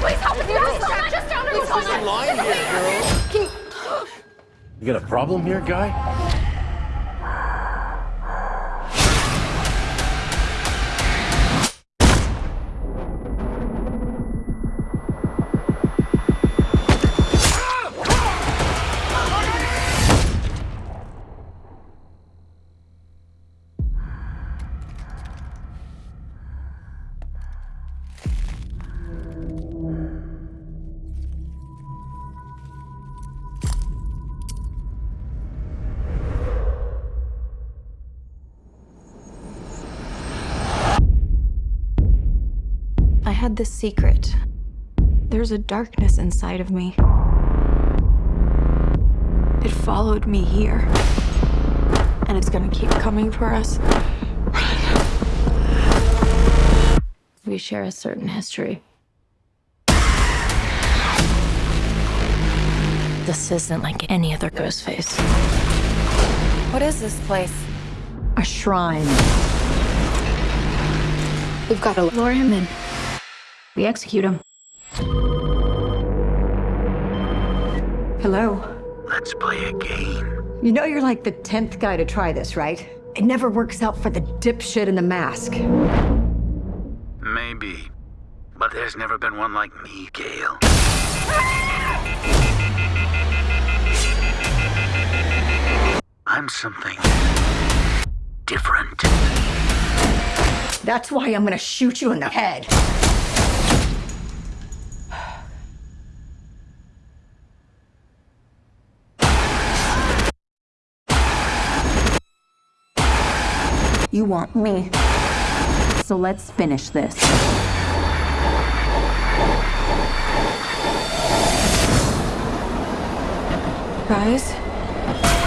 Please help me. Just, just down There's a line here, girl. Can you... You got a problem here, guy? Had this secret. There's a darkness inside of me. It followed me here. And it's gonna keep coming for us. We share a certain history. This isn't like any other ghost face. What is this place? A shrine. We've got to Lure him in. We execute him. Hello. Let's play a game. You know you're like the tenth guy to try this, right? It never works out for the dipshit in the mask. Maybe. But there's never been one like me, Gale. I'm something different. That's why I'm gonna shoot you in the head. You want me. So let's finish this. Guys?